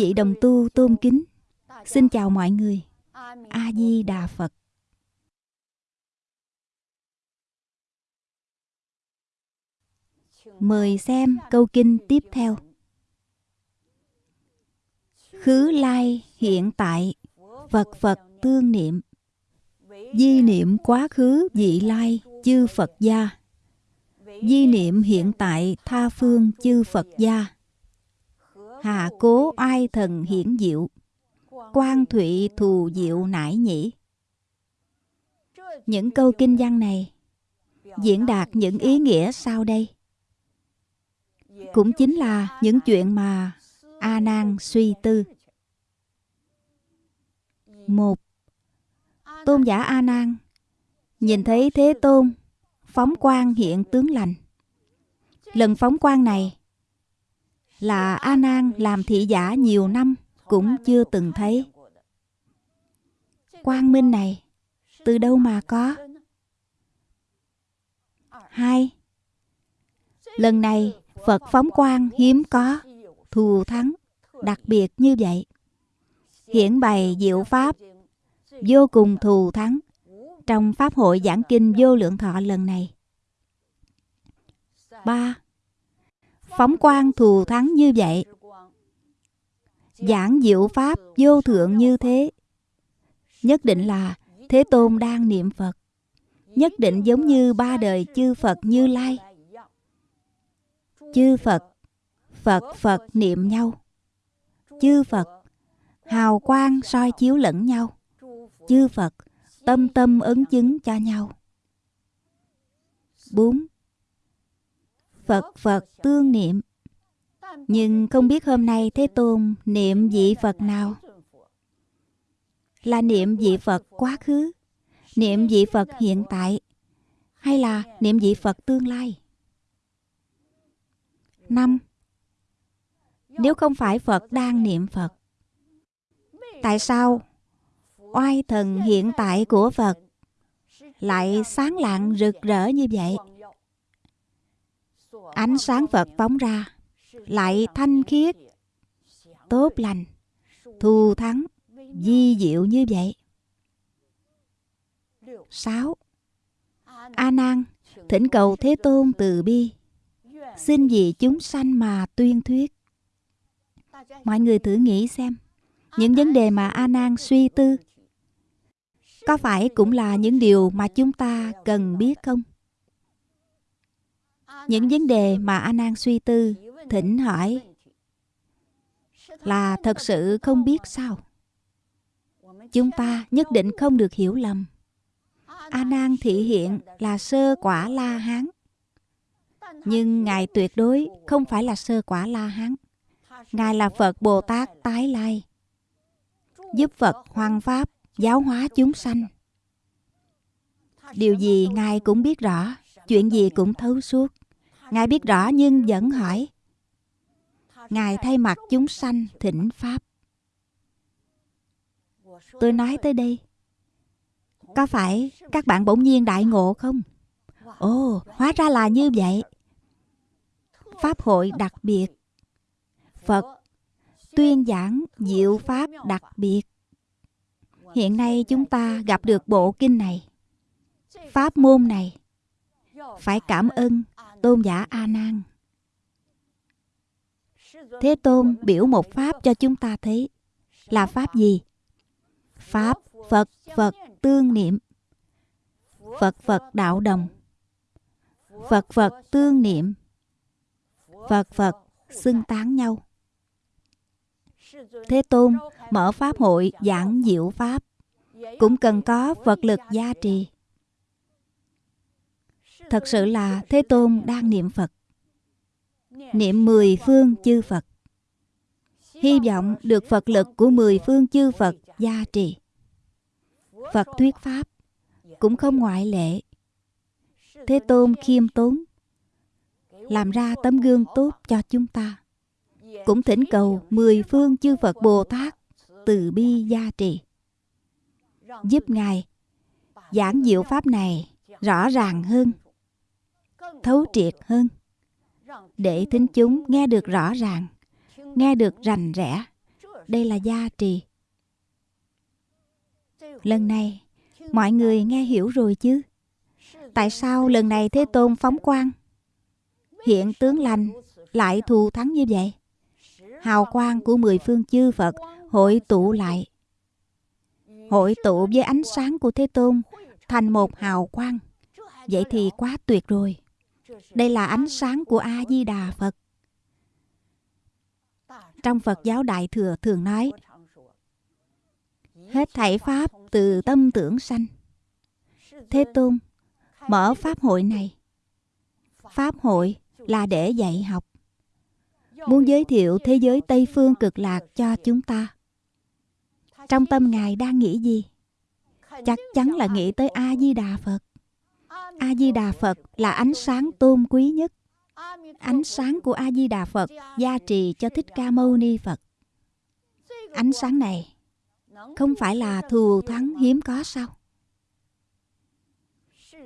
vị đồng tu tôn kính. Xin chào mọi người. A-di-đà Phật. Mời xem câu kinh tiếp theo. Khứ lai hiện tại, Phật Phật tương niệm. Di niệm quá khứ vị lai chư Phật gia. Di niệm hiện tại tha phương chư Phật gia. Hà cố oai thần hiển diệu Quan thụy thù diệu nải nhĩ Những câu kinh văn này Diễn đạt những ý nghĩa sau đây Cũng chính là những chuyện mà A Nan suy tư. Một, Tôn giả A Nan nhìn thấy Thế Tôn phóng quang hiện tướng lành. Lần phóng quang này là A Nan làm thị giả nhiều năm cũng chưa từng thấy. Quang minh này, từ đâu mà có? Hai Lần này, Phật phóng quang hiếm có, thù thắng, đặc biệt như vậy hiển bày diệu pháp, vô cùng thù thắng, trong pháp hội giảng kinh vô lượng thọ lần này ba phóng quang thù thắng như vậy giảng diệu pháp vô thượng như thế nhất định là thế tôn đang niệm phật nhất định giống như ba đời chư phật như lai chư phật Phật Phật niệm nhau. Chư Phật, hào quang soi chiếu lẫn nhau. Chư Phật, tâm tâm ứng chứng cho nhau. 4. Phật Phật tương niệm Nhưng không biết hôm nay Thế Tôn niệm vị Phật nào? Là niệm vị Phật quá khứ, niệm vị Phật hiện tại, hay là niệm vị Phật tương lai? năm nếu không phải Phật đang niệm Phật? Tại sao oai thần hiện tại của Phật lại sáng lạng rực rỡ như vậy? Ánh sáng Phật phóng ra lại thanh khiết, tốt lành, thù thắng, di diệu như vậy. 6. A Nan thỉnh cầu Thế Tôn từ bi, xin vì chúng sanh mà tuyên thuyết. Mọi người thử nghĩ xem, những vấn đề mà A Nan suy tư có phải cũng là những điều mà chúng ta cần biết không? Những vấn đề mà A Nan suy tư, thỉnh hỏi là thật sự không biết sao? Chúng ta nhất định không được hiểu lầm. A Nan thị hiện là sơ quả La Hán. Nhưng Ngài tuyệt đối không phải là sơ quả La Hán. Ngài là Phật Bồ Tát tái lai, giúp Phật hoằng pháp, giáo hóa chúng sanh. Điều gì Ngài cũng biết rõ, chuyện gì cũng thấu suốt. Ngài biết rõ nhưng vẫn hỏi. Ngài thay mặt chúng sanh thỉnh Pháp. Tôi nói tới đây. Có phải các bạn bỗng nhiên đại ngộ không? Ồ, hóa ra là như vậy. Pháp hội đặc biệt Phật tuyên giảng diệu pháp đặc biệt. Hiện nay chúng ta gặp được bộ kinh này, pháp môn này, phải cảm ơn tôn giả A Nan. Thế Tôn biểu một pháp cho chúng ta thấy là pháp gì? Pháp Phật Phật tương niệm. Phật Phật đạo đồng. Phật Phật tương niệm. Phật Phật xưng tán nhau. Thế Tôn mở Pháp hội giảng diệu Pháp cũng cần có vật lực gia trì. Thật sự là Thế Tôn đang niệm Phật. Niệm mười phương chư Phật. Hy vọng được Phật lực của mười phương chư Phật gia trì. Phật thuyết Pháp cũng không ngoại lệ. Thế Tôn khiêm tốn, làm ra tấm gương tốt cho chúng ta cũng thỉnh cầu mười phương chư Phật Bồ Tát từ bi gia trì giúp ngài giảng diệu pháp này rõ ràng hơn thấu triệt hơn. Để thính chúng nghe được rõ ràng, nghe được rành rẽ, đây là gia trì. Lần này, mọi người nghe hiểu rồi chứ? Tại sao lần này thế tôn phóng quang? Hiện tướng lành lại thù thắng như vậy. Hào quang của mười phương chư phật hội tụ lại. Hội tụ với ánh sáng của thế tôn thành một hào quang. Vậy thì quá tuyệt rồi đây là ánh sáng của a di đà phật. Trong phật giáo đại thừa thường nói, hết thảy pháp từ tâm tưởng sanh. Thế tôn, mở pháp hội này. Pháp hội là để dạy học. Muốn giới thiệu thế giới tây phương cực lạc cho chúng ta. Trong tâm ngài đang nghĩ gì? Chắc chắn là nghĩ tới a di đà phật a di đà phật là ánh sáng tôn quý nhất. Ánh sáng của a di đà phật gia trì cho thích ca mâu ni phật. Ánh sáng này không phải là thù thắng hiếm có sao?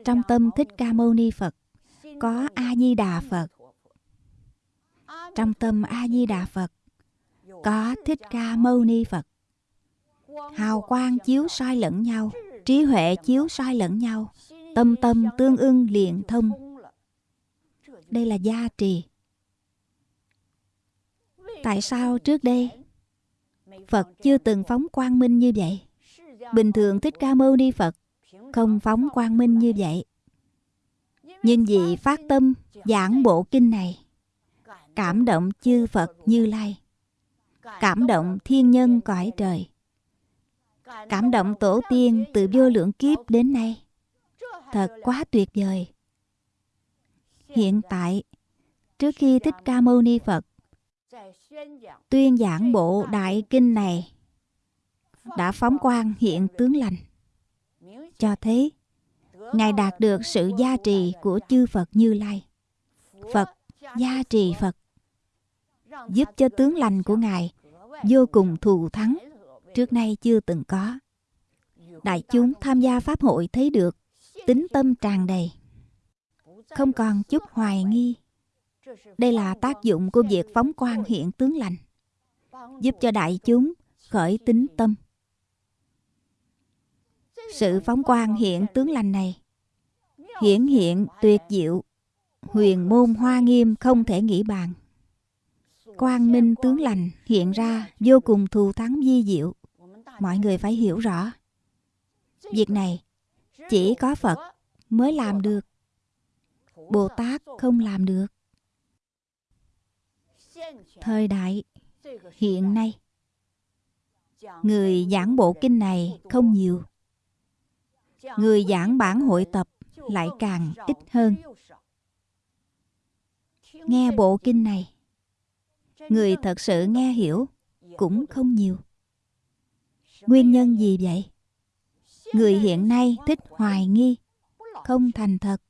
Trong tâm thích ca mâu ni phật có a di đà phật. Trong tâm a di đà phật có thích ca mâu ni phật. Hào quang chiếu soi lẫn nhau, trí huệ chiếu soi lẫn nhau tâm tâm tương ưng liền thông. Đây là gia trì. Tại sao trước đây phật chưa từng phóng quang minh như vậy? Bình thường thích ca mâu ni phật không phóng quang minh như vậy. Nhưng vì phát tâm, giảng bộ kinh này, cảm động chư phật như lai, cảm động thiên nhân cõi trời, cảm động tổ tiên từ vô lượng kiếp đến nay thật quá tuyệt vời. Hiện tại, trước khi thích ca mâu ni phật tuyên giảng bộ đại kinh này, đã phóng quang hiện tướng lành. Cho thấy ngài đạt được sự gia trì của chư phật như lai. Phật gia trì phật, giúp cho tướng lành của ngài vô cùng thù thắng, trước nay chưa từng có. Đại chúng tham gia pháp hội thấy được tính tâm tràn đầy. Không còn chút hoài nghi. Đây là tác dụng của việc phóng quan hiện tướng lành, giúp cho đại chúng khởi tính tâm. Sự phóng quan hiện tướng lành này hiển hiện tuyệt diệu, huyền môn hoa nghiêm không thể nghĩ bàn. Quang minh tướng lành hiện ra vô cùng thù thắng di diệu, mọi người phải hiểu rõ. Việc này chỉ có phật mới làm được. Bồ tát không làm được. Thời đại hiện nay, người giảng bộ kinh này không nhiều. Người giảng bản hội tập lại càng ít hơn. Nghe bộ kinh này, người thật sự nghe hiểu cũng không nhiều. Nguyên nhân gì vậy? Người hiện nay thích hoài nghi, không thành thật.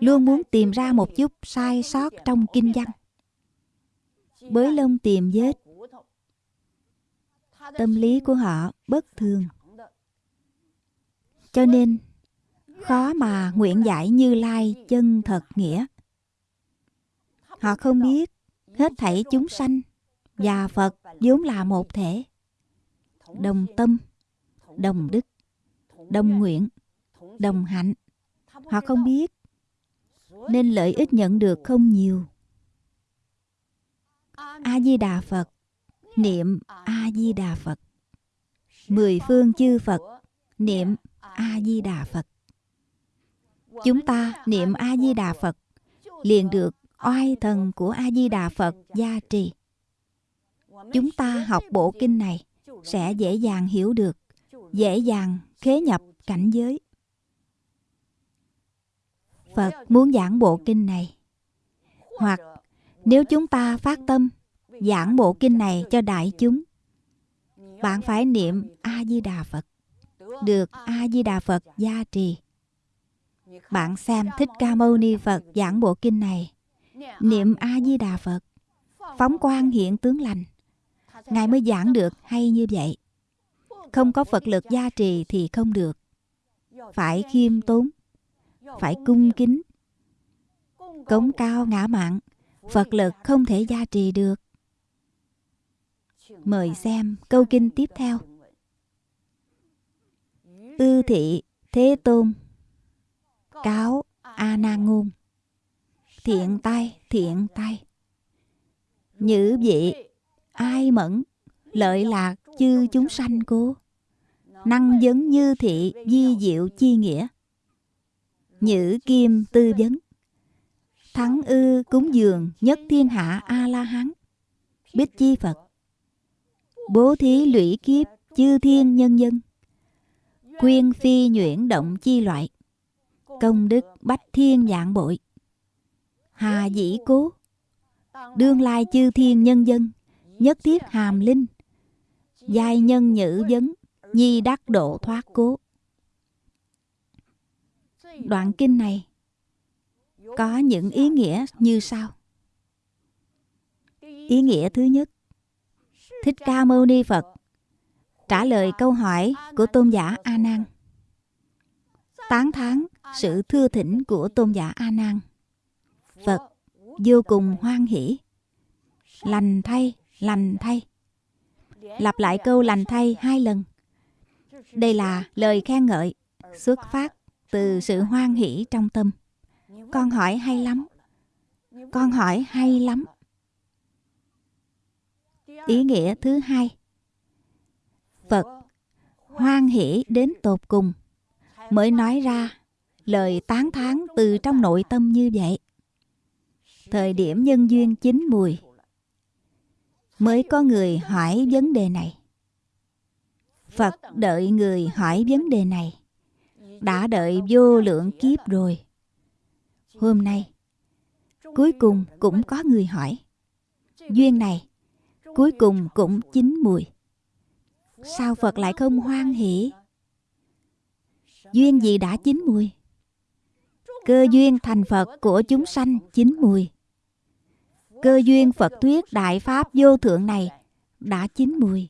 Luôn muốn tìm ra một chút sai sót trong kinh văn. Bới lông tìm vết. Tâm lý của họ bất thường. Cho nên, khó mà nguyện giải như lai chân thật nghĩa. Họ không biết hết thảy chúng sanh và phật vốn là một thể. Đồng tâm, đồng đức đồng nguyện đồng hạnh. Họ không biết, nên lợi ích nhận được không nhiều. A di đà phật, niệm a di đà phật. Mười phương chư phật, niệm a di đà phật. Chúng ta niệm a di đà phật, liền được oai thần của a di đà phật gia trì. Chúng ta học bộ kinh này sẽ dễ dàng hiểu được, dễ dàng khế nhập cảnh giới. Phật muốn giảng bộ kinh này. Hoặc nếu chúng ta phát tâm giảng bộ kinh này cho đại chúng, bạn phải niệm a di đà phật, được a di đà phật gia trì. Bạn xem thích ca mâu ni phật giảng bộ kinh này, niệm a di đà phật, phóng quang hiện tướng lành, ngài mới giảng được hay như vậy. Không có Phật lực gia trì thì không được. Phải khiêm tốn, phải cung kính, cống cao ngã mạng. Phật lực không thể gia trì được. Mời xem câu kinh tiếp theo. Ư thị Thế Tôn Cáo A na ngôn Thiện tay thiện tay Nhữ vị Ai mẫn Lợi lạc chư chúng sanh cô. Năng vấn như thị Di diệu chi nghĩa. Nhữ kim tư vấn. Thắng ư cúng dường Nhất thiên hạ A-la-hán. Bích chi Phật. Bố thí lũy kiếp Chư thiên nhân dân. Quyên phi nhuyễn động chi loại. Công đức bách thiên dạng bội. Hà dĩ cố. Đương lai chư thiên nhân dân. Nhất thiết hàm linh. Giai nhân nhữ vấn Nhi đắc độ thoát cố Đoạn kinh này Có những ý nghĩa như sau Ý nghĩa thứ nhất Thích Ca Mâu Ni Phật trả lời câu hỏi của tôn giả A Nan. Tán thán sự thưa thỉnh của tôn giả A Nan. Phật vô cùng hoan hỷ. Lành thay, lành thay. Lặp lại câu lành thay hai lần. Đây là lời khen ngợi, xuất phát từ sự hoan hỷ trong tâm. Con hỏi hay lắm. Con hỏi hay lắm. Ý nghĩa thứ hai Phật hoan hỷ đến tột cùng, mới nói ra lời tán thán từ trong nội tâm như vậy. Thời điểm nhân duyên chín mùi mới có người hỏi vấn đề này. Phật đợi người hỏi vấn đề này đã đợi vô lượng kiếp rồi. Hôm nay, cuối cùng cũng có người hỏi. Duyên này, cuối cùng cũng chín mùi. Sao Phật lại không hoan hỷ? Duyên gì đã chín mùi? Cơ duyên thành Phật của chúng sanh chín mùi. Cơ duyên Phật thuyết Đại Pháp vô thượng này đã chín mùi.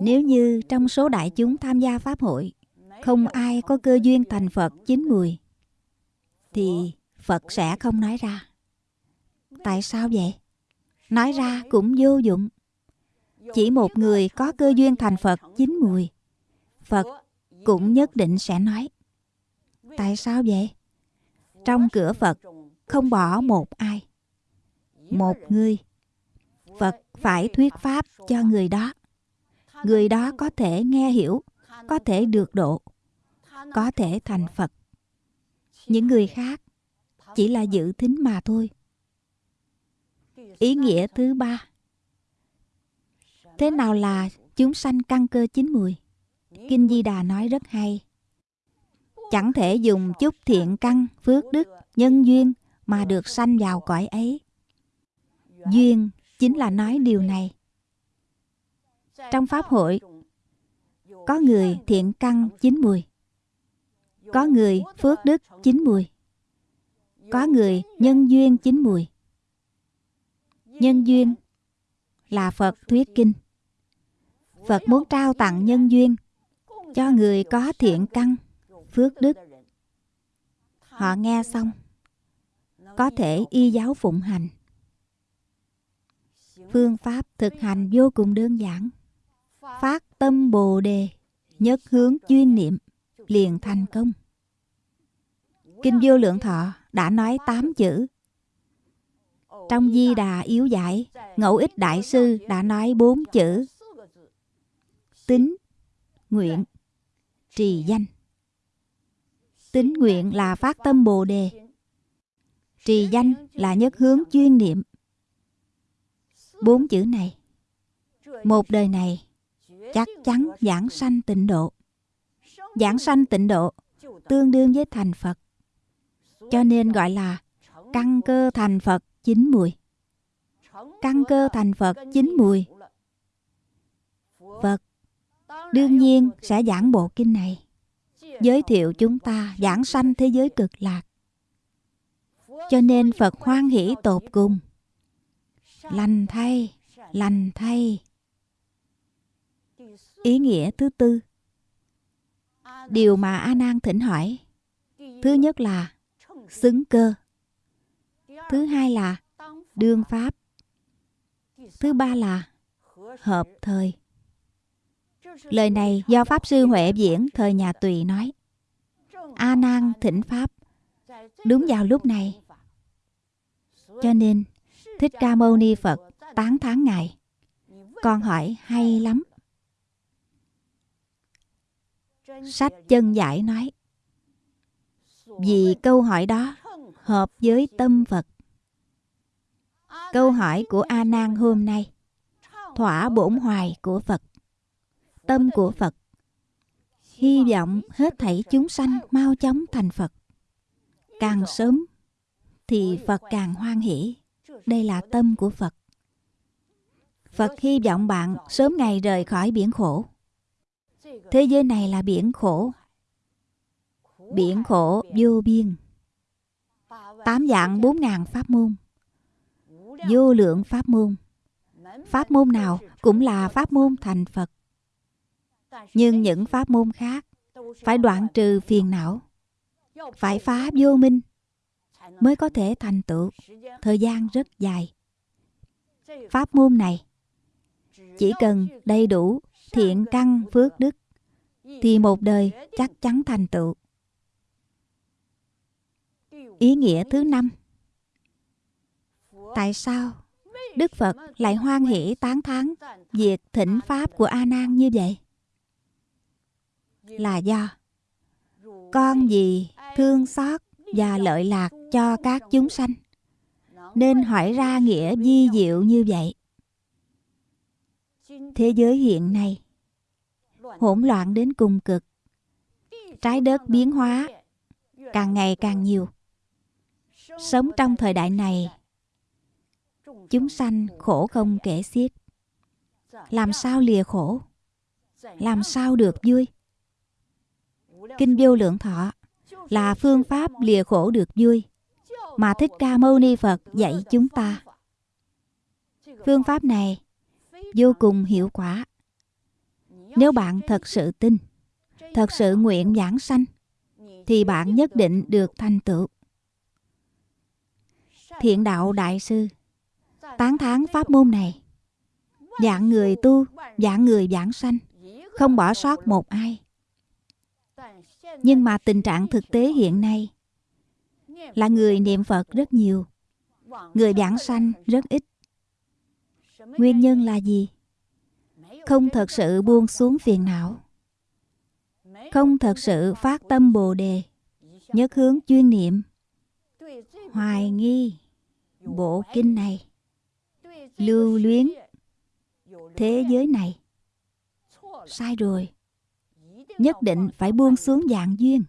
Nếu như trong số đại chúng tham gia Pháp hội, không ai có cơ duyên thành Phật chín mùi, thì Phật sẽ không nói ra. Tại sao vậy? Nói ra cũng vô dụng. Chỉ một người có cơ duyên thành Phật chín mùi, Phật cũng nhất định sẽ nói Tại sao vậy? Trong cửa Phật không bỏ một ai. Một người Phật phải thuyết pháp cho người đó. Người đó có thể nghe hiểu Có thể được độ Có thể thành Phật. Những người khác Chỉ là dự thính mà thôi. Ý nghĩa thứ ba. Thế nào là chúng sanh căn cơ chín mùi? Kinh Di Đà nói rất hay. Chẳng thể dùng chút thiện căn, phước đức, nhân duyên mà được sanh vào cõi ấy. Duyên chính là nói điều này. Trong Pháp hội, có người thiện căn chín mùi, có người phước đức chín mùi, có người nhân duyên chín mùi. Nhân duyên là Phật thuyết kinh. Phật muốn trao tặng nhân duyên cho người có thiện căn, phước đức. Họ nghe xong, có thể y giáo phụng hành. Phương pháp thực hành vô cùng đơn giản. Phát tâm Bồ đề, nhất hướng chuyên niệm, liền thành công. Kinh Vô Lượng Thọ đã nói tám chữ. Trong Di Đà Yếu Giải, Ngẫu Ích Đại Sư đã nói bốn chữ tính, nguyện, trì danh. Tính nguyện là phát tâm Bồ đề. Trì danh là nhất hướng chuyên niệm. Bốn chữ này, một đời này chắc chắn giảng sanh tịnh độ. Giảng sanh tịnh độ tương đương với thành Phật. Cho nên gọi là căn cơ thành Phật chín mùi. Căn cơ thành Phật chín mùi. Phật đương nhiên sẽ giảng bộ kinh này giới thiệu chúng ta giảng sanh thế giới cực lạc cho nên phật hoan hỷ tột cùng. Lành thay lành thay. Ý nghĩa thứ tư. Điều mà A Nan thỉnh hỏi. Thứ nhất là xứng cơ. Thứ hai là đương pháp. Thứ ba là hợp thời. Lời này do Pháp Sư Huệ Diễn thời nhà Tùy nói. A Nan thỉnh Pháp. Đúng vào lúc này cho nên, Thích Ca Mâu Ni Phật tán thán Ngài. Con hỏi, hay lắm. Sách chân giải nói, Vì câu hỏi đó hợp với tâm Phật. Câu hỏi của A Nan hôm nay, thỏa bổn hoài của Phật, tâm của Phật. Hy vọng hết thảy chúng sanh mau chóng thành Phật. Càng sớm thì Phật càng hoan hỷ. Đây là tâm của Phật. Phật hy vọng bạn sớm ngày rời khỏi biển khổ. Thế giới này là biển khổ. Biển khổ vô biên. Tám dạng bốn ngàn pháp môn. Vô lượng pháp môn. Pháp môn nào cũng là pháp môn thành phật. Nhưng những pháp môn khác phải đoạn trừ phiền não, phải phá vô minh mới có thể thành tựu. Thời gian rất dài. Pháp môn này, chỉ cần đầy đủ thiện căn phước đức, thì một đời chắc chắn thành tựu. Ý nghĩa thứ năm. Tại sao đức phật lại hoan hỷ tán thán việc thỉnh pháp của a nan như vậy? Là do con gì thương xót và lợi lạc cho các chúng sanh. Nên hỏi ra nghĩa di diệu như vậy. Thế giới hiện nay, hỗn loạn đến cùng cực. Trái đất biến hóa, càng ngày càng nhiều. Sống trong thời đại này, chúng sanh khổ không kể xiết. Làm sao lìa khổ? Làm sao được vui? Kinh vô lượng thọ là phương pháp lìa khổ được vui mà thích ca mâu ni phật dạy chúng ta. Phương pháp này vô cùng hiệu quả. Nếu bạn thật sự tin, thật sự nguyện giảng sanh, thì bạn nhất định được thành tựu. Thiện đạo đại sư tán thán pháp môn này. Dạng người tu, dạng người giảng sanh, không bỏ sót một ai. Nhưng mà tình trạng thực tế hiện nay là người niệm phật rất nhiều. Người giảng sanh rất ít. Nguyên nhân là gì? Không thật sự buông xuống phiền não. Không thật sự phát tâm bồ đề, nhất hướng chuyên niệm. Hoài nghi bộ kinh này, lưu luyến thế giới này. Sai rồi. Nhất định phải buông xuống dạng duyên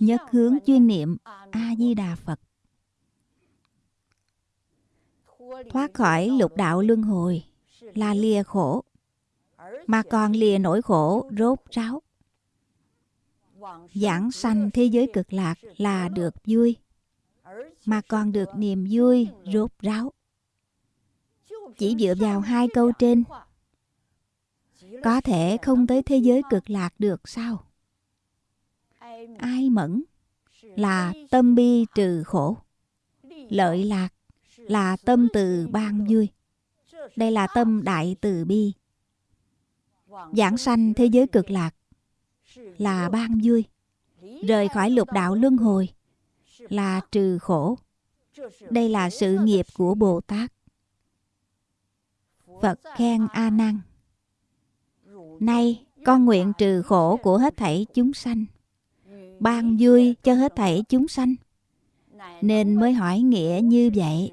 nhất hướng chuyên niệm a di đà phật. Thoát khỏi lục đạo luân hồi là lìa khổ, mà còn lìa nỗi khổ rốt ráo. Giảng sanh thế giới cực lạc là được vui, mà còn được niềm vui rốt ráo. Chỉ dựa vào hai câu trên, có thể không tới thế giới cực lạc được sao? Ai mẫn là tâm bi trừ khổ. Lợi lạc là tâm từ ban vui. Đây là tâm đại từ bi. Giảng sanh thế giới cực lạc là ban vui. Rời khỏi lục đạo luân hồi là trừ khổ. Đây là sự nghiệp của bồ tát. Phật khen a nan. Nay con nguyện trừ khổ của hết thảy chúng sanh ban vui cho hết thảy chúng sanh. Nên mới hỏi nghĩa như vậy.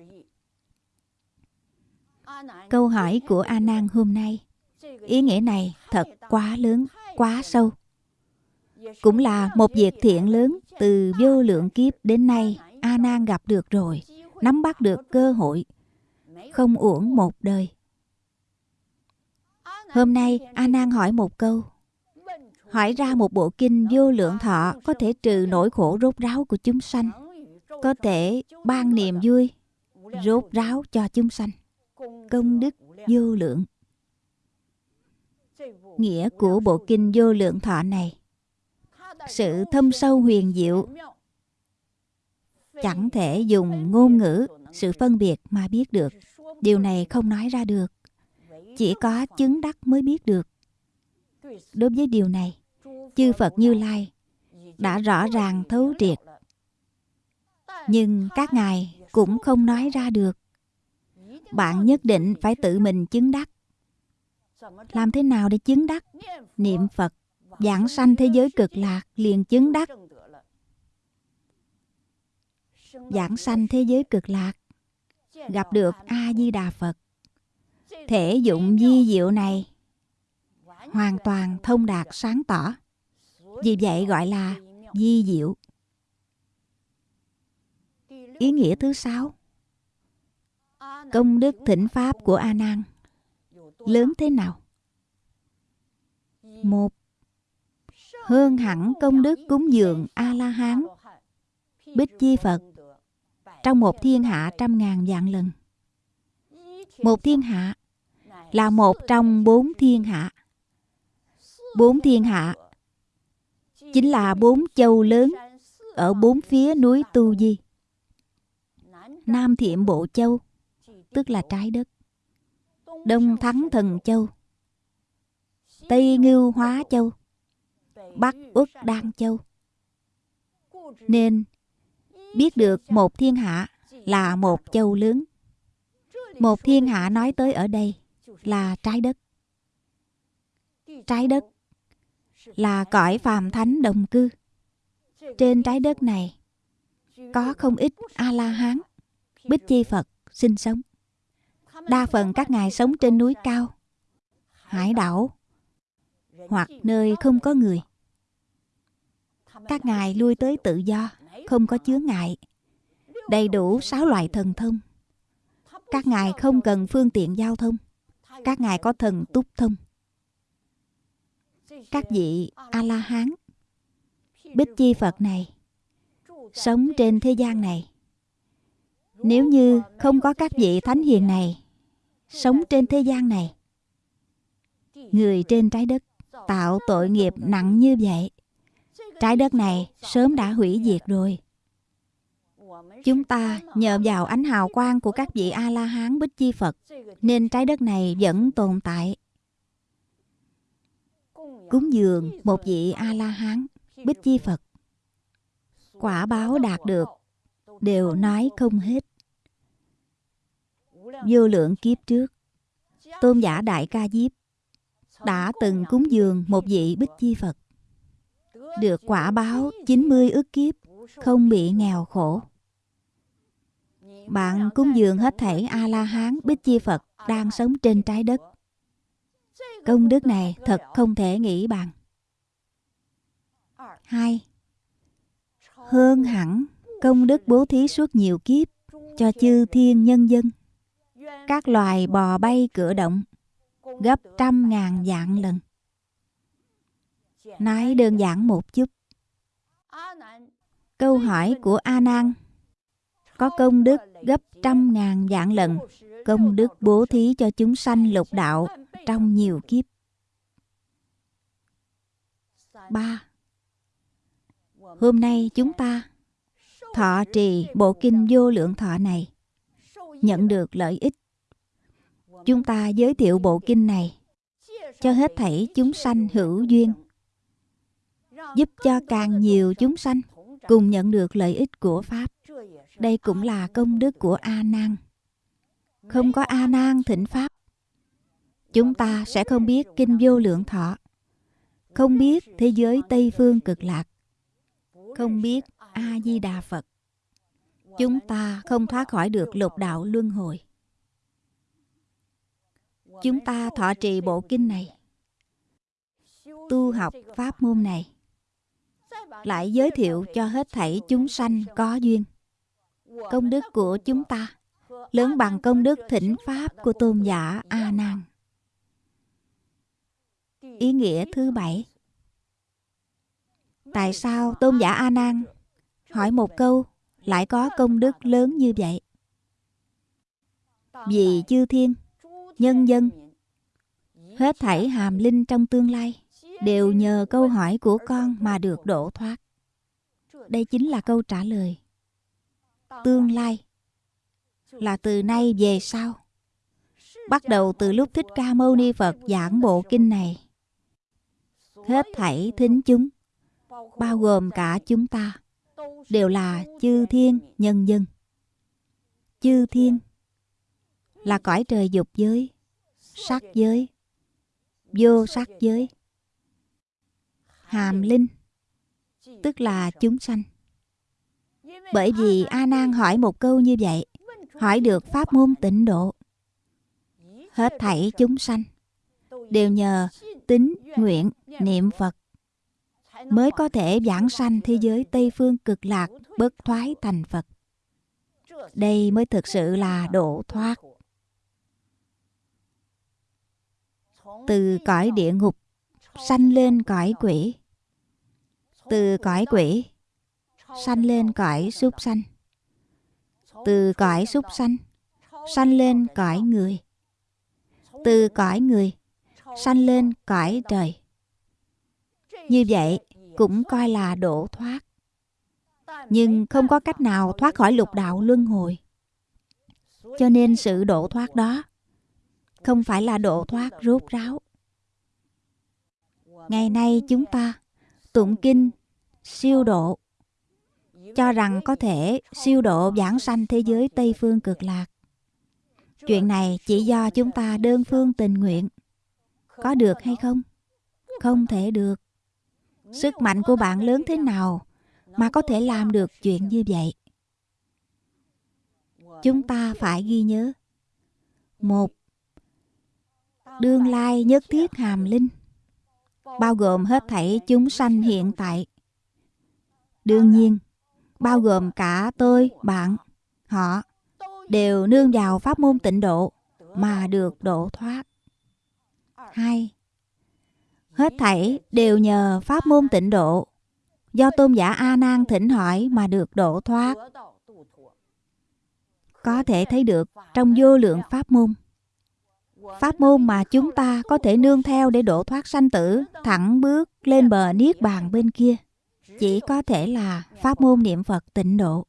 Câu hỏi của a nan hôm nay, ý nghĩa này thật quá lớn, quá sâu. Cũng là một việc thiện lớn, từ vô lượng kiếp đến nay, a nan gặp được rồi, nắm bắt được cơ hội, không uổng một đời. Hôm nay, a nan hỏi một câu hỏi ra một bộ kinh vô lượng thọ có thể trừ nỗi khổ rốt ráo của chúng sanh. Có thể ban niềm vui, rốt ráo cho chúng sanh. Công đức vô lượng. Nghĩa của bộ kinh vô lượng thọ này, sự thâm sâu huyền diệu. Chẳng thể dùng ngôn ngữ, sự phân biệt mà biết được. Điều này không nói ra được. Chỉ có chứng đắc mới biết được. Đối với điều này chư phật như lai đã rõ ràng thấu triệt. Nhưng các ngài cũng không nói ra được. Bạn nhất định phải tự mình chứng đắc. Làm thế nào để chứng đắc? Niệm phật, giảng sanh thế giới cực lạc liền chứng đắc. Giảng sanh thế giới cực lạc, gặp được a di đà phật. Thể dụng di diệu này hoàn toàn thông đạt, sáng tỏ vì vậy gọi là di diệu. Ý nghĩa thứ sáu. Công đức thỉnh pháp của a nan. Lớn thế nào? Một. Hơn hẳn công đức cúng dường a la hán bích chi phật, trong một thiên hạ trăm ngàn vạn lần. Một thiên hạ là một trong bốn thiên hạ. Bốn thiên hạ chính là bốn châu lớn ở bốn phía núi tu di. Nam thiệm bộ châu, tức là trái đất. Đông thắng thần châu, tây ngưu hóa châu, bắc uất đan châu. Nên, biết được một thiên hạ là một châu lớn. Một thiên hạ nói tới ở đây là trái đất. Trái đất là cõi phàm thánh đồng cư. Trên trái đất này có không ít a la hán bích chi phật sinh sống. Đa phần các ngài sống trên núi cao, hải đảo, hoặc nơi không có người. Các ngài lui tới tự do, không có chướng ngại, đầy đủ sáu loại thần thông. Các ngài không cần phương tiện giao thông, các ngài có thần túc thông các vị a la hán bích chi phật này, sống trên thế gian này. Nếu như không có các vị thánh hiền này sống trên thế gian này, người trên trái đất tạo tội nghiệp nặng như vậy, trái đất này sớm đã hủy diệt rồi. Chúng ta nhờ vào ánh hào quang của các vị a la hán bích chi phật, nên trái đất này vẫn tồn tại cúng dường một vị a la hán bích chi phật. Quả báo đạt được, đều nói không hết. Vô lượng kiếp trước, tôn giả đại ca diếp đã từng cúng dường một vị bích chi phật. Được quả báo 90 ức kiếp, không bị nghèo khổ. Bạn cúng dường hết thảy a la hán bích chi phật đang sống trên trái đất công đức này thật không thể nghĩ bằng. Hai. Hơn hẳn, công đức bố thí suốt nhiều kiếp cho chư thiên nhân dân. Các loài bò bay cửa động, gấp trăm ngàn dạng lần. Nói đơn giản một chút. Câu hỏi của a nan. Có công đức gấp trăm ngàn dạng lần, công đức bố thí cho chúng sanh lục đạo trong nhiều kiếp. 3. Hôm nay chúng ta thọ trì bộ kinh vô lượng thọ này nhận được lợi ích. Chúng ta giới thiệu bộ kinh này cho hết thảy chúng sanh hữu duyên giúp cho càng nhiều chúng sanh cùng nhận được lợi ích của Pháp. Đây cũng là công đức của A Nan. Không có A Nan thỉnh Pháp, chúng ta sẽ không biết kinh vô lượng thọ, không biết thế giới Tây phương cực lạc, không biết A Di Đà Phật. Chúng ta không thoát khỏi được lục đạo luân hồi. Chúng ta thọ trì bộ kinh này, tu học pháp môn này, lại giới thiệu cho hết thảy chúng sanh có duyên. Công đức của chúng ta lớn bằng công đức thỉnh pháp của tôn giả a nan ý nghĩa thứ bảy tại sao tôn giả a nan hỏi một câu, lại có công đức lớn như vậy vì chư thiên, nhân dân, Hết thảy hàm linh trong tương lai đều nhờ câu hỏi của con mà được đổ thoát. Đây chính là câu trả lời. Tương lai là từ nay về sau. Bắt đầu từ lúc Thích Ca Mâu Ni Phật giảng bộ kinh này. Hết thảy thính chúng, bao gồm cả chúng ta, đều là chư thiên nhân dân. Chư thiên là cõi trời dục giới, sắc giới, vô sắc giới. Hàm linh tức là chúng sanh. Bởi vì A Nan hỏi một câu như vậy, hỏi được pháp môn tịnh độ. Hết thảy chúng sanh đều nhờ tính nguyện, niệm Phật mới có thể giảng sanh thế giới Tây phương cực lạc bất thoái thành Phật. Đây mới thực sự là độ thoát. Từ cõi địa ngục, sanh lên cõi quỷ. Từ cõi quỷ, sanh lên cõi súc sanh. Từ cõi súc sanh sanh lên cõi người. Từ cõi người sanh lên cõi trời. Như vậy cũng coi là độ thoát. Nhưng không có cách nào thoát khỏi lục đạo luân hồi. Cho nên sự độ thoát đó không phải là độ thoát rốt ráo. Ngày nay chúng ta tụng kinh siêu độ, cho rằng có thể siêu độ giảng sanh thế giới Tây phương cực lạc. Chuyện này chỉ do chúng ta đơn phương tình nguyện. Có được hay không? Không thể được. Sức mạnh của bạn lớn thế nào mà có thể làm được chuyện như vậy? Chúng ta phải ghi nhớ. Một, đương lai nhất thiết hàm linh, bao gồm hết thảy chúng sanh hiện tại. Đương nhiên, bao gồm cả tôi, bạn, họ, đều nương vào pháp môn tịnh độ mà được độ thoát. Hai, Hết thảy đều nhờ pháp môn tịnh độ, do tôn giả A Nan thỉnh hỏi mà được độ thoát. Có thể thấy được trong vô lượng pháp môn. Pháp môn mà chúng ta có thể nương theo để độ thoát sanh tử, thẳng bước lên bờ niết bàn bên kia, chỉ có thể là pháp môn niệm Phật tịnh độ.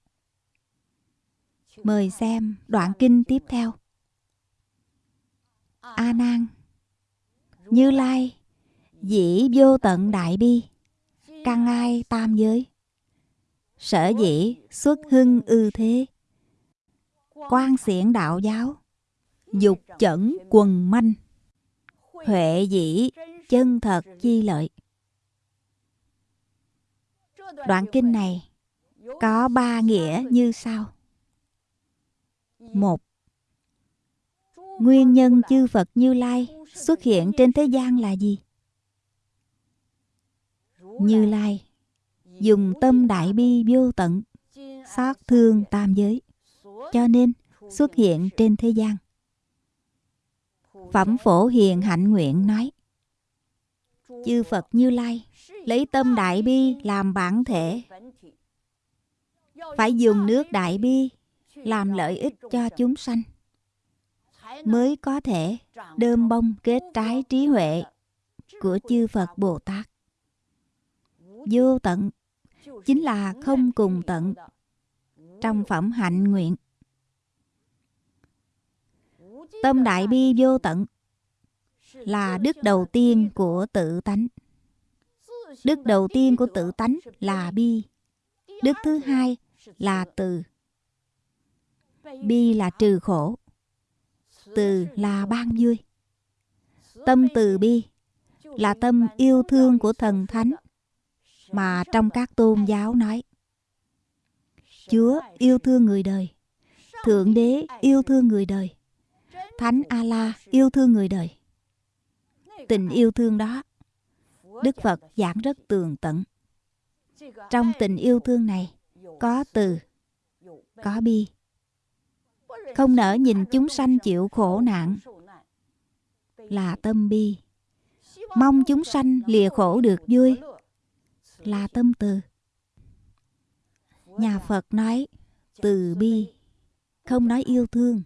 Mời xem đoạn kinh tiếp theo. A Nan như Lai Dĩ vô tận đại bi Căn ai tam giới Sở dĩ xuất hưng ư thế Quan xiển đạo giáo Dục chẩn quần manh Huệ dĩ chân thật chi lợi Đoạn kinh này có ba nghĩa như sau. Một, Nguyên nhân chư Phật Như Lai xuất hiện trên thế gian là gì? Như Lai, dùng tâm đại bi vô tận xót thương tam giới, cho nên xuất hiện trên thế gian. Phẩm phổ hiền hạnh nguyện nói, chư phật như lai lấy tâm đại bi làm bản thể. Phải dùng nước đại bi làm lợi ích cho chúng sanh mới có thể đơm bông kết trái trí huệ của chư phật bồ tát. Vô tận chính là không cùng tận trong phẩm hạnh nguyện. Tâm đại bi vô tận là đức đầu tiên của tự tánh. Đức đầu tiên của tự tánh là bi. Đức thứ hai là từ. Bi là trừ khổ từ là ban vui tâm từ bi là tâm yêu thương của thần thánh mà trong các tôn giáo nói. Chúa yêu thương người đời, Thượng Đế yêu thương người đời, Thánh A-la yêu thương người đời. Tình yêu thương đó, Đức Phật giảng rất tường tận. Trong tình yêu thương này, có từ, có bi. Không nỡ nhìn chúng sanh chịu khổ nạn, là tâm bi. Mong chúng sanh lìa khổ được vui, là tâm từ. Nhà Phật nói từ bi, không nói yêu thương.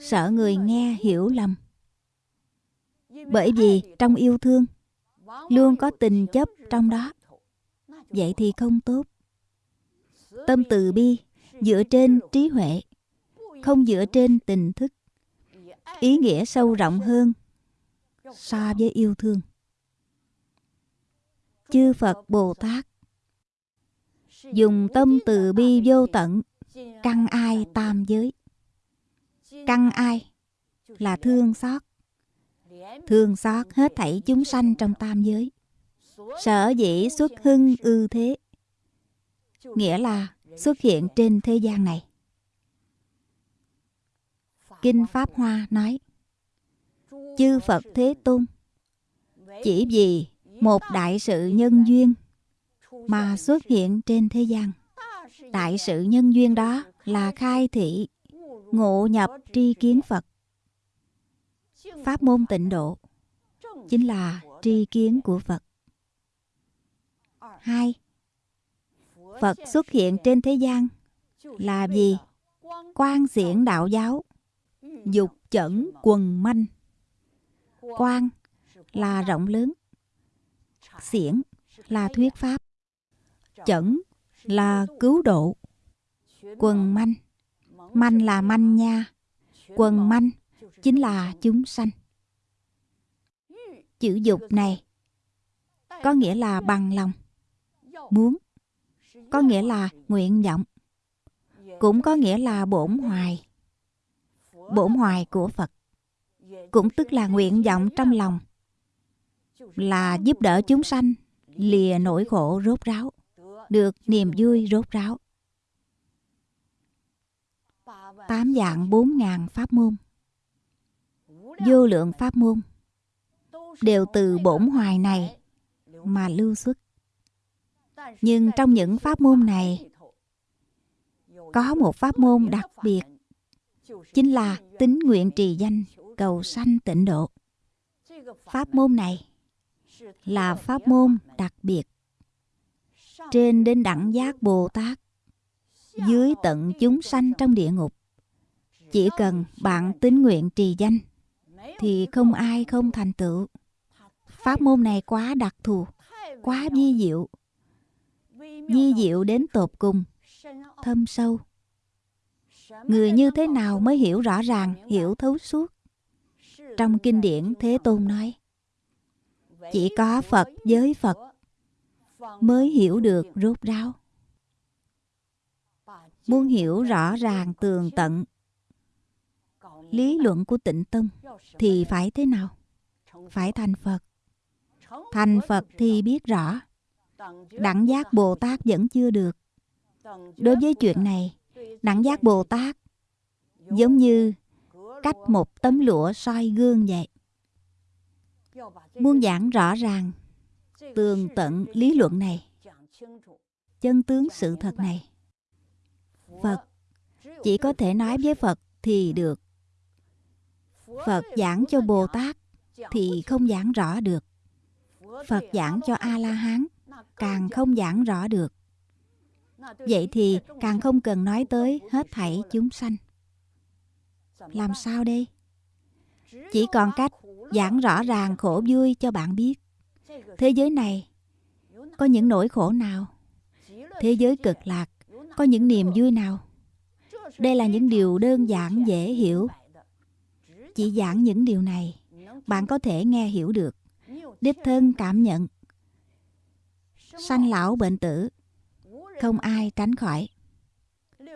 Sợ người nghe hiểu lầm. Bởi vì trong yêu thương luôn có tình chấp trong đó. Vậy thì không tốt. Tâm từ bi dựa trên trí huệ, không dựa trên tình thức. Ý nghĩa sâu rộng hơn so với yêu thương. Chư Phật Bồ Tát, dùng tâm từ bi vô tận, căn ai tam giới căn ai là thương xót thương xót hết thảy chúng sanh trong tam giới sở dĩ xuất hưng ư thế, nghĩa là xuất hiện trên thế gian này kinh pháp hoa nói, chư phật thế tôn, chỉ vì một đại sự nhân duyên mà xuất hiện trên thế gian. Đại sự nhân duyên đó là khai thị ngộ nhập tri kiến phật. Pháp môn tịnh độ chính là tri kiến của phật. Hai, phật xuất hiện trên thế gian là gì quan diễn đạo giáo dục chẩn quần manh. Quan là rộng lớn. Xiển là thuyết pháp. Chẩn là cứu độ. Quần manh. Manh là manh nha. Quần manh chính là chúng sanh. Chữ dục này có nghĩa là bằng lòng. Muốn có nghĩa là nguyện vọng. Cũng có nghĩa là bổn hoài bổn hoài của phật. Cũng tức là nguyện vọng trong lòng, là giúp đỡ chúng sanh, lìa nỗi khổ rốt ráo, được niềm vui rốt ráo. Tám dạng bốn ngàn pháp môn. Vô lượng pháp môn đều từ bổn hoài này mà lưu xuất. Nhưng trong những pháp môn này, có một pháp môn đặc biệt chính là tính nguyện trì danh, cầu sanh tịnh độ. Pháp môn này là pháp môn đặc biệt. Trên đến đẳng giác bồ tát, dưới tận chúng sanh trong địa ngục, chỉ cần bạn tín nguyện trì danh thì không ai không thành tựu. Pháp môn này quá đặc thù, quá vi diệu. Vi diệu đến tột cùng, thâm sâu người như thế nào mới hiểu rõ ràng, hiểu thấu suốt? Trong kinh điển thế tôn nói, chỉ có phật với phật mới hiểu được rốt ráo. Muốn hiểu rõ ràng tường tận, lý luận của tịnh tông thì phải thế nào? Phải thành phật. Thành phật thì biết rõ, đẳng giác bồ tát vẫn chưa được. Đối với chuyện này đẳng giác bồ tát. Giống như cách một tấm lụa soi gương vậy. Muốn giảng rõ ràng, tường tận lý luận này. Chân tướng sự thật này. Phật, chỉ có thể nói với phật thì được. Phật giảng cho bồ tát thì không giảng rõ được. Phật giảng cho a la hán càng không giảng rõ được vậy thì càng không cần nói tới hết thảy chúng sanh. Làm sao đây? Chỉ còn cách giảng rõ ràng khổ vui cho bạn biết. Thế giới này có những nỗi khổ nào? Thế giới cực lạc có những niềm vui nào? Đây là những điều đơn giản, dễ hiểu. Chỉ giảng những điều này, bạn có thể nghe hiểu được, đích thân cảm nhận. Sanh lão bệnh tử không ai tránh khỏi.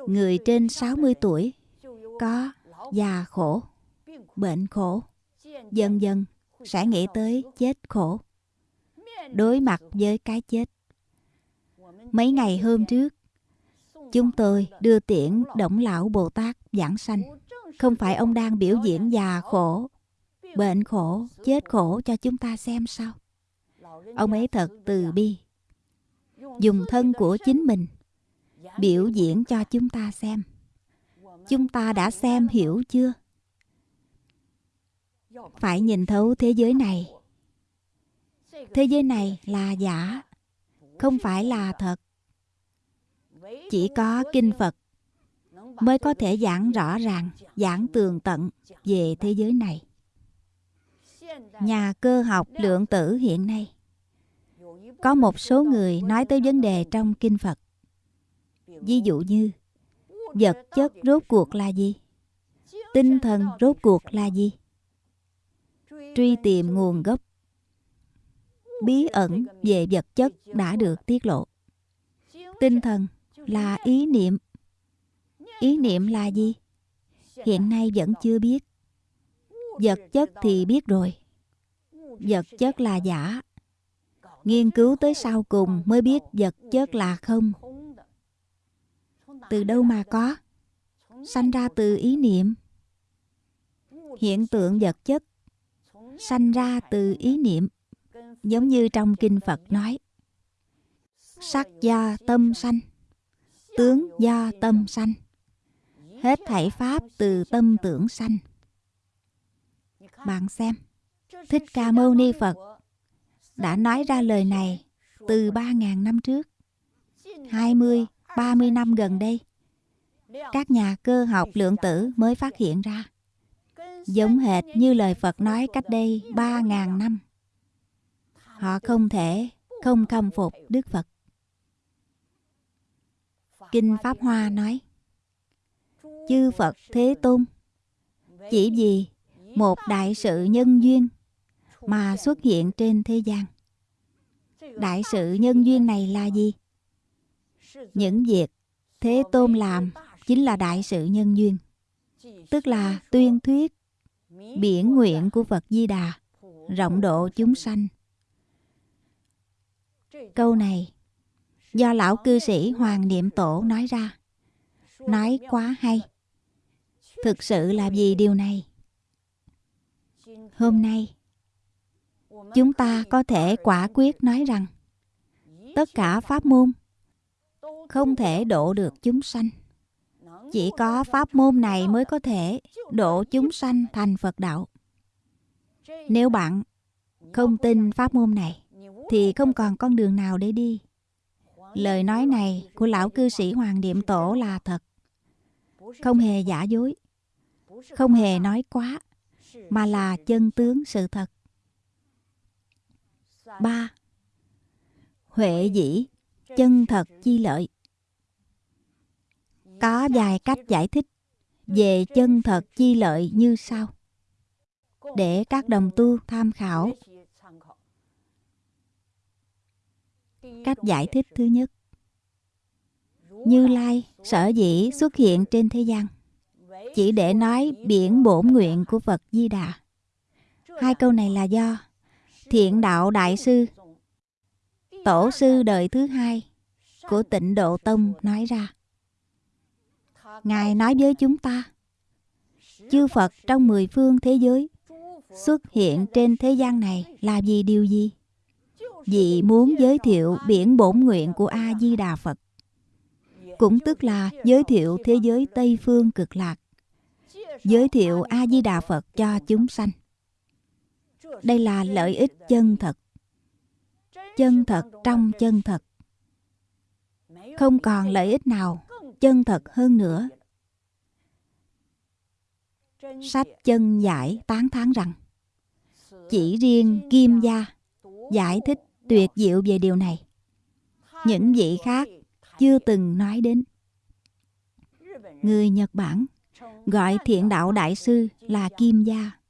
Người trên 60 tuổi, có già khổ, bệnh khổ, dần dần sẽ nghĩ tới chết khổ, đối mặt với cái chết. Mấy ngày hôm trước, chúng tôi đưa tiễn động lão bồ tát giảng sanh. Không phải ông đang biểu diễn già khổ, bệnh khổ, chết khổ cho chúng ta xem sao. Ông ấy thật từ bi dùng thân của chính mình, biểu diễn cho chúng ta xem. Chúng ta đã xem hiểu chưa? Phải nhìn thấu thế giới này. Thế giới này là giả, không phải là thật. Chỉ có kinh phật mới có thể giảng rõ ràng, giảng tường tận về thế giới này. Nhà cơ học lượng tử hiện nay có một số người nói tới vấn đề trong kinh phật. Ví dụ như, vật chất rốt cuộc là gì? Tinh thần rốt cuộc là gì? Truy tìm nguồn gốc. Bí ẩn về vật chất đã được tiết lộ. Tinh thần là ý niệm. Ý niệm là gì? Hiện nay vẫn chưa biết. Vật chất thì biết rồi. Vật chất là giả nghiên cứu tới sau cùng mới biết vật chất là không. Từ đâu mà có? Sanh ra từ ý niệm. Hiện tượng vật chất sanh ra từ ý niệm, giống như trong kinh phật nói. Sắc do tâm sanh, tướng do tâm sanh. Hết thảy pháp từ tâm tưởng sanh. Bạn xem, thích ca mâu ni phật đã nói ra lời này từ 3.000 năm trước 20, 30 năm gần đây các nhà cơ học lượng tử mới phát hiện ra giống hệt như lời Phật nói cách đây 3.000 năm. Họ không thể không khâm phục Đức Phật. Kinh Pháp Hoa nói Chư Phật Thế Tôn Chỉ vì một đại sự nhân duyên mà xuất hiện trên thế gian. Đại sự nhân duyên này là gì? Những việc Thế Tôn làm chính là đại sự nhân duyên. Tức là tuyên thuyết biển nguyện của Phật Di Đà rộng độ chúng sanh. Câu này do lão cư sĩ Hoàng Niệm Tổ nói ra. Nói quá hay. Thực sự là vì điều này. Hôm nay, chúng ta có thể quả quyết nói rằng tất cả pháp môn không thể độ được chúng sanh. Chỉ có pháp môn này mới có thể độ chúng sanh thành Phật đạo. Nếu bạn không tin pháp môn này, thì không còn con đường nào để đi. Lời nói này của lão cư sĩ Hoàng Niệm Tổ là thật. Không hề giả dối. Không hề nói quá. Mà là chân tướng sự thật. 3. Huệ dĩ, chân thật chi lợi. Có vài cách giải thích về chân thật chi lợi như sau. Để các đồng tu tham khảo. Cách giải thích thứ nhất. Như Lai sở dĩ xuất hiện trên thế gian chỉ để nói biển bổn nguyện của Phật Di Đà. Hai câu này là do Thiện Đạo Đại Sư Tổ sư đời thứ hai của tịnh Độ Tông nói ra. Ngài nói với chúng ta, Chư Phật trong mười phương thế giới Xuất hiện trên thế gian này là vì điều gì? Vì muốn giới thiệu biển bổn nguyện của A-di-đà Phật, Cũng tức là giới thiệu thế giới Tây Phương cực lạc, Giới thiệu A-di-đà Phật cho chúng sanh đây là lợi ích chân thật Chân thật trong chân thật Không còn lợi ích nào chân thật hơn nữa. Sách chân giải tán thán rằng, chỉ riêng Kim Gia giải thích tuyệt diệu về điều này. Những vị khác chưa từng nói đến. Người Nhật Bản gọi thiện đạo đại sư là Kim Gia.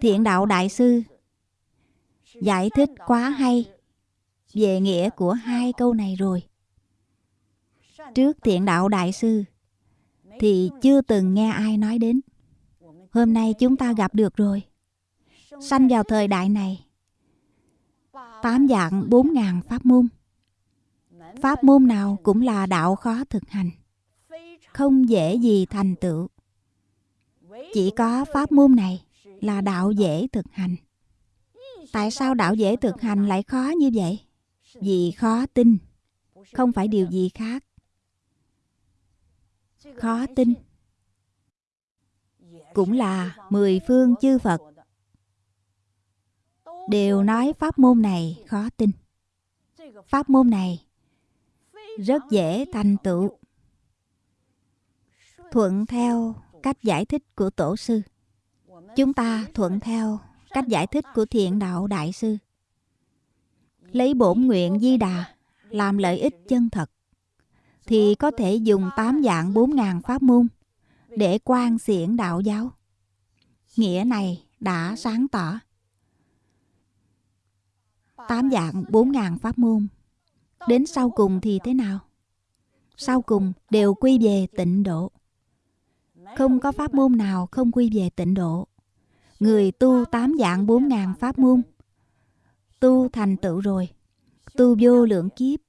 Thiện đạo đại sư giải thích quá hay về nghĩa của hai câu này rồi trước thiện đạo đại sư thì chưa từng nghe ai nói đến. Hôm nay chúng ta gặp được rồi. Sanh vào thời đại này, tám dạng bốn ngàn pháp môn. Pháp môn nào cũng là đạo khó thực hành, không dễ gì thành tựu. Chỉ có pháp môn này là đạo dễ thực hành. Tại sao đạo dễ thực hành lại khó như vậy? Vì khó tin, không phải điều gì khác khó tin cũng là mười phương chư Phật đều nói pháp môn này khó tin. Pháp môn này rất dễ thành tựu. Thuận theo cách giải thích của tổ sư, chúng ta thuận theo cách giải thích của thiện đạo đại sư. Lấy bổn nguyện di đà làm lợi ích chân thật, thì có thể dùng tám dạng bốn ngàn pháp môn để quan xiển đạo giáo. Nghĩa này đã sáng tỏ. Tám dạng bốn ngàn pháp môn. Đến sau cùng thì thế nào? Sau cùng đều quy về tịnh độ. Không có pháp môn nào không quy về tịnh độ người tu tám dạng bốn ngàn pháp môn. Tu thành tựu rồi. Tu vô lượng kiếp.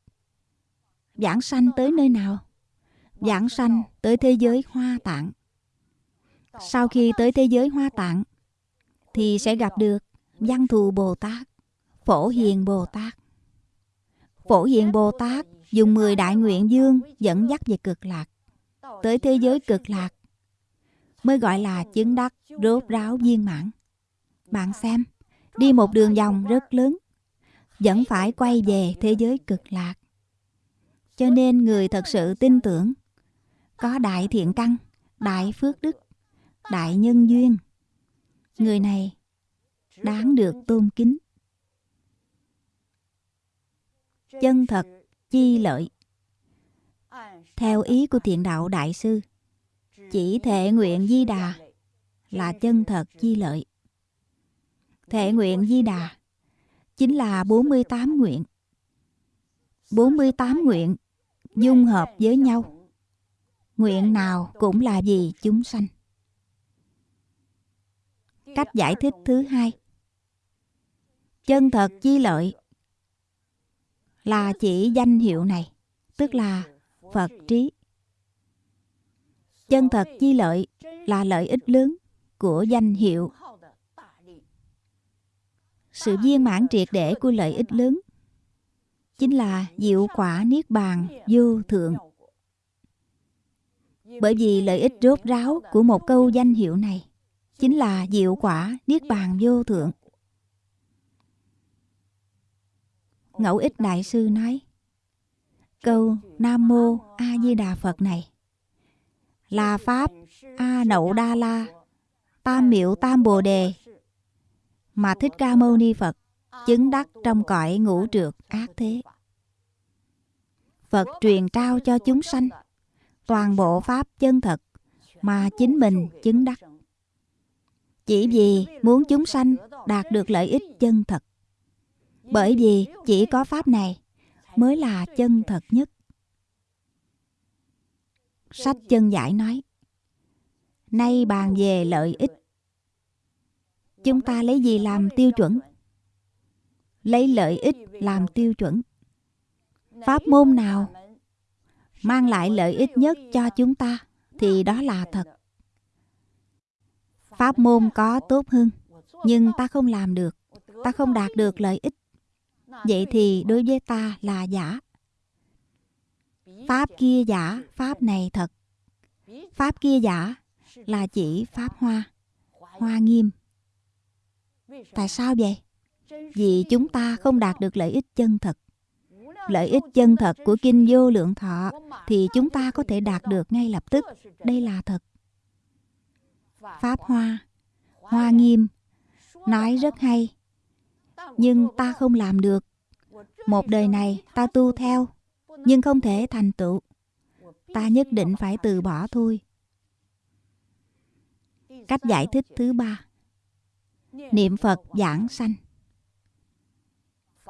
Giảng sanh tới nơi nào? Giảng sanh tới thế giới hoa tạng. Sau khi tới thế giới hoa tạng, thì sẽ gặp được văn thù bồ tát, phổ hiền bồ tát. Phổ hiền bồ tát dùng 10 đại nguyện dương dẫn dắt về cực lạc. Tới thế giới cực lạc mới gọi là chứng đắc rốt ráo viên mãn. Bạn xem, đi một đường vòng rất lớn, vẫn phải quay về thế giới cực lạc. Cho nên người thật sự tin tưởng, có đại thiện căn, đại phước đức, đại nhân duyên, người này đáng được tôn kính. Chân thật, chi lợi. Theo ý của thiện đạo đại sư chỉ thể nguyện di đà là chân thật di lợi. Thể nguyện di đà chính là 48 nguyện. 48 nguyện dung hợp với nhau. Nguyện nào cũng là vì chúng sanh. Cách giải thích thứ hai. Chân thật chi lợi là chỉ danh hiệu này, tức là phật trí chân thật chi lợi là lợi ích lớn của danh hiệu. Sự viên mãn triệt để của lợi ích lớn chính là diệu quả niết bàn vô thượng. Bởi vì lợi ích rốt ráo của một câu danh hiệu này chính là diệu quả niết bàn vô thượng. Ngẫu ích đại sư nói, câu nam mô a di đà phật này là pháp, a nậu đa la, tam miệu tam bồ đề. Mà thích ca mâu ni phật chứng đắc trong cõi ngũ trượt ác thế. Phật truyền trao cho chúng sanh toàn bộ pháp chân thật mà chính mình chứng đắc. Chỉ vì muốn chúng sanh đạt được lợi ích chân thật. Bởi vì chỉ có pháp này mới là chân thật nhất sách chân giải nói, nay bàn về lợi ích, chúng ta lấy gì làm tiêu chuẩn? Lấy lợi ích làm tiêu chuẩn. Pháp môn nào mang lại lợi ích nhất cho chúng ta thì đó là thật. Pháp môn có tốt hơn, nhưng ta không làm được, ta không đạt được lợi ích. Vậy thì đối với ta là giả pháp kia giả, pháp này thật. Pháp kia giả là chỉ pháp hoa hoa nghiêm. Tại sao vậy? Vì chúng ta không đạt được lợi ích chân thật. Lợi ích chân thật của kinh vô lượng thọ thì chúng ta có thể đạt được ngay lập tức. Đây là thật. Pháp hoa hoa nghiêm nói rất hay. Nhưng ta không làm được. Một đời này ta tu theo nhưng không thể thành tựu. Ta nhất định phải từ bỏ thôi. Cách giải thích thứ ba. Niệm phật giảng sanh.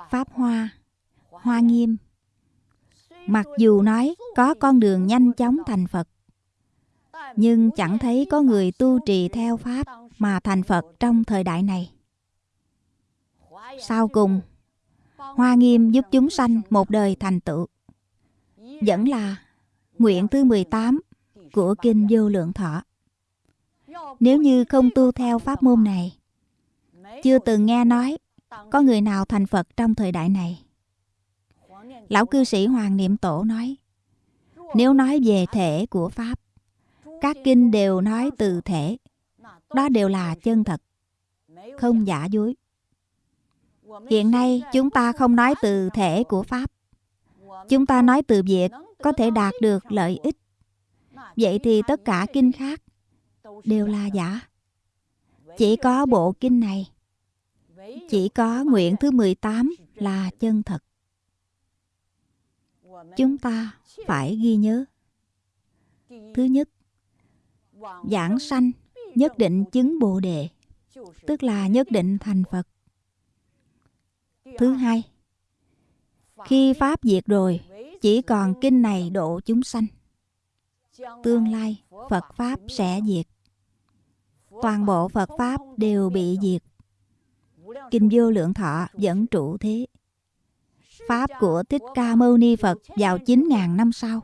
Pháp hoa. Hoa nghiêm. Mặc dù nói có con đường nhanh chóng thành phật, nhưng chẳng thấy có người tu trì theo pháp mà thành phật trong thời đại này. Sau cùng, hoa nghiêm giúp chúng sanh một đời thành tựu vẫn là nguyện thứ 18 của kinh vô lượng thọ. Nếu như không tu theo pháp môn này, chưa từng nghe nói có người nào thành phật trong thời đại này. Lão cư sĩ hoàng niệm tổ nói, nếu nói về thể của pháp, các kinh đều nói từ thể, đó đều là chân thật, không giả dối. Hiện nay chúng ta không nói từ thể của pháp chúng ta nói từ việc có thể đạt được lợi ích vậy thì tất cả kinh khác đều là giả chỉ có bộ kinh này Chỉ có nguyện thứ 18 là chân thật. Chúng ta phải ghi nhớ. Thứ nhất, giảng sanh nhất định chứng Bồ đề, tức là nhất định thành Phật. Thứ hai, khi Pháp diệt rồi, chỉ còn kinh này độ chúng sanh. Tương lai, Phật Pháp sẽ diệt. Toàn bộ Phật Pháp đều bị diệt. Kinh vô lượng thọ vẫn trụ thế. Pháp của Thích Ca Mâu Ni Phật vào 9.000 năm sau.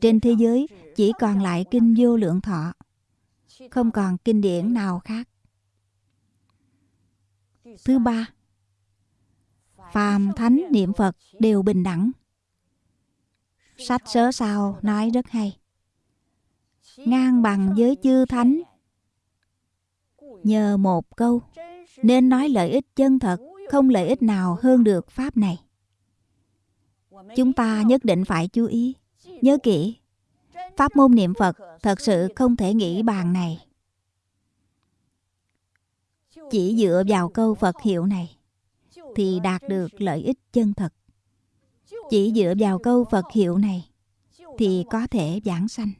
Trên thế giới chỉ còn lại kinh vô lượng thọ. Không còn kinh điển nào khác. Thứ ba, phàm thánh niệm Phật đều bình đẳng. Sách sớ sao nói rất hay. Ngang bằng với chư thánh. Nhờ một câu nên nói lợi ích chân thật, không lợi ích nào hơn được pháp này. Chúng ta nhất định phải chú ý, nhớ kỹ. Pháp môn niệm Phật thật sự không thể nghĩ bàn này. Chỉ dựa vào câu Phật hiệu này thì đạt được lợi ích chân thật. Chỉ dựa vào câu Phật hiệu này thì có thể giảng sanh.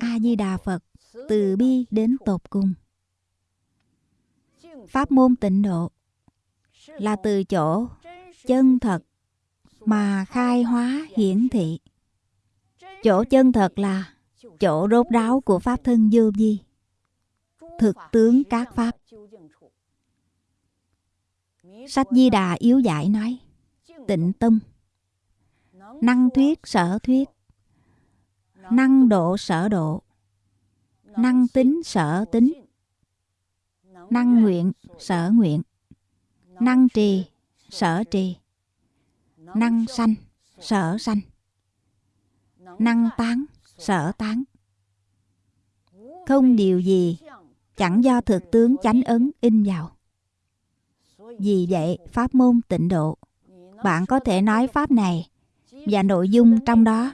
A Di Đà Phật từ bi đến tột cùng. Pháp môn tịnh độ là từ chỗ chân thật mà khai hóa hiển thị. Chỗ chân thật là chỗ rốt ráo của Pháp thân vô vi. Thực tướng các Pháp. Sách Di Đà yếu giải nói, Tịnh tâm Năng thuyết, sở thuyết. Năng độ, sở độ. Năng tính, sở tính. Năng nguyện, sở nguyện. Năng trì, sở trì. Năng sanh, sở sanh. Năng tán, sở tán. Không điều gì Chẳng do thực tướng chánh ấn in vào vì vậy, pháp môn tịnh độ, bạn có thể nói pháp này và nội dung trong đó.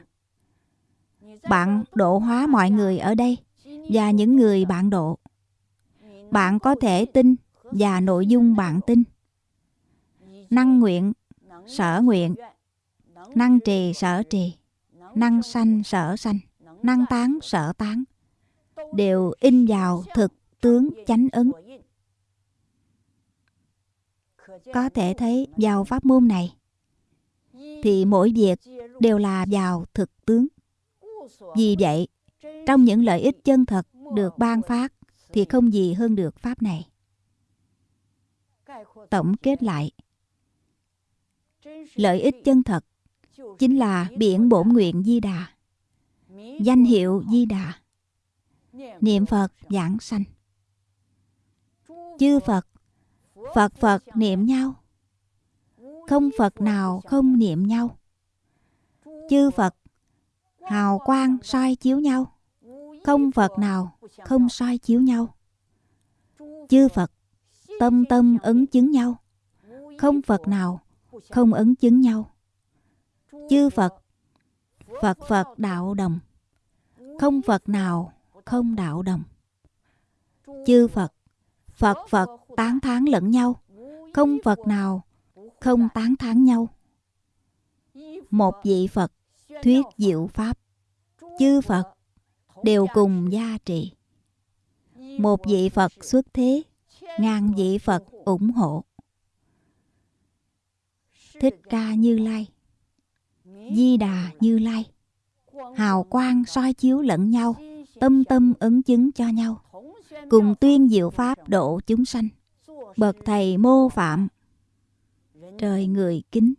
Bạn độ hóa mọi người ở đây và những người bạn độ. Bạn có thể tin và nội dung bạn tin. Năng nguyện, sở nguyện, năng trì sở trì, năng sanh sở sanh, năng tán sở tán đều in vào thực tướng chánh ứng có thể thấy vào pháp môn này, thì mỗi việc đều là vào thực tướng. Vì vậy, trong những lợi ích chân thật được ban phát thì không gì hơn được pháp này. Tổng kết lại, lợi ích chân thật chính là biển bổn nguyện di đà, danh hiệu di đà, niệm phật giảng sanh. Chư phật Phật Phật niệm nhau. Không Phật nào không niệm nhau. Chư Phật Hào quang soi chiếu nhau. Không Phật nào không soi chiếu nhau. Chư Phật Tâm tâm ứng chứng nhau. Không Phật nào không ứng chứng nhau. Chư Phật Phật Phật đạo đồng. Không Phật nào không đạo đồng. Chư Phật Phật Phật tán thán lẫn nhau. Không Phật nào không tán thán nhau. Một vị Phật thuyết diệu Pháp. Chư Phật đều cùng gia trị Một vị Phật xuất thế, Ngàn vị Phật ủng hộ. Thích Ca Như Lai, Di Đà Như Lai, Hào quang soi chiếu lẫn nhau, Tâm tâm ứng chứng cho nhau cùng tuyên diệu pháp độ chúng sanh. Bậc thầy mô phạm. Trời người kính.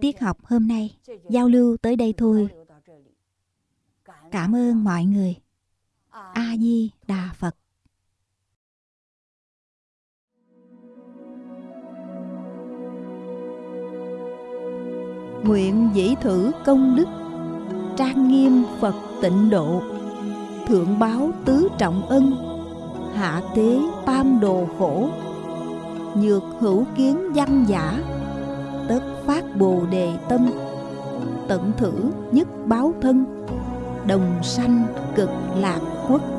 Tiết học hôm nay, giao lưu tới đây thôi. Cảm ơn mọi người. A di đà phật. Nguyện dĩ thử công đức. Trang nghiêm phật tịnh độ thượng báo tứ trọng ân, hạ tế tam đồ khổ, nhược hữu kiến văn giả, tất phát bồ đề tâm, tận thử nhất báo thân, đồng sanh cực lạc quốc.